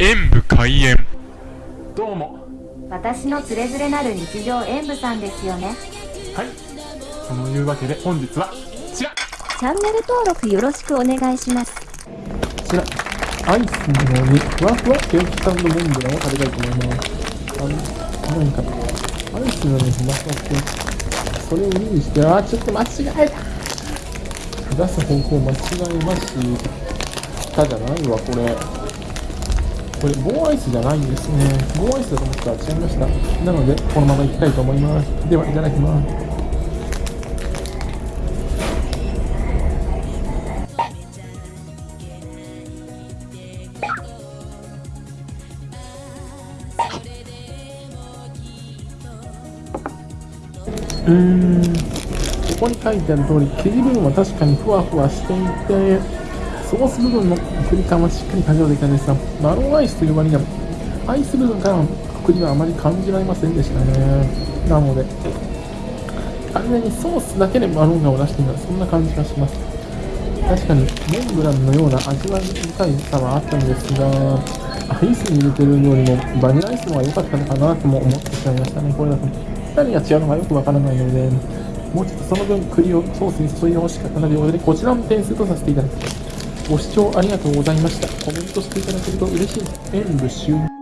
演武開演。どうも。私のつれづれなる日常演舞さんですよね。はい。そのいうわけで本日はこちら。こチャンネル登録よろしくお願いします。ちら。アイスのようにふわふわケーキサンドモンブランを食べたいと思います。あの何か。アイスのようにふわふわケーキそれを2にしてあーちょっと間違えた。出す方向間違えましたじゃないわこれこれ棒アイスじゃないんですね。棒アイスだと思ったら違いました。なのでこのままいきたいと思います。ではいただきます。うーん。ここに書いてある通り生地分は確かにふわふわしていてソース部分のクリ感はしっかり感じられたんですがマロンアイスという割にはアイス部分からのクリはあまり感じられませんでしたね。なので完全にソースだけでマロンガを出しているそんな感じがします。確かにモンブランのような味わい深いさはあったんですがアイスに入れてるよりもバニラアイスの方が良かったのかなとも思ってしまいましたね。これだと何が違うのかよくわからないのでもうちょっとその分栗をソースに注いでほしかったのでということでこちらの点数とさせていただきます。ご視聴ありがとうございました。コメントしていただけると嬉しい。です演武終